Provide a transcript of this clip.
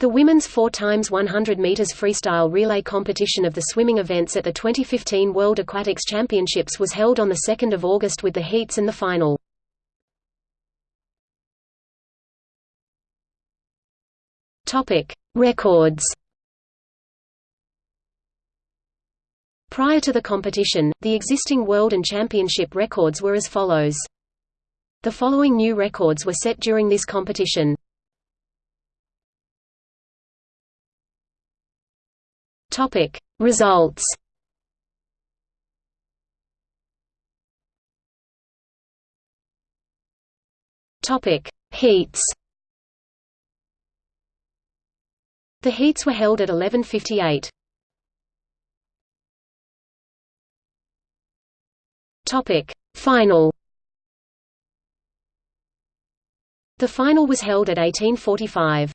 The women's 4 x 100 meters freestyle relay competition of the swimming events at the 2015 World Aquatics Championships was held on the 2nd of August with the heats and the final. Topic: Records. Prior to the competition, the existing world and championship records were as follows. The following new records were set during this competition. Topic. Results. Topic. Heats. The heats were held at 11:58. Topic. Final. The final was held at 1845.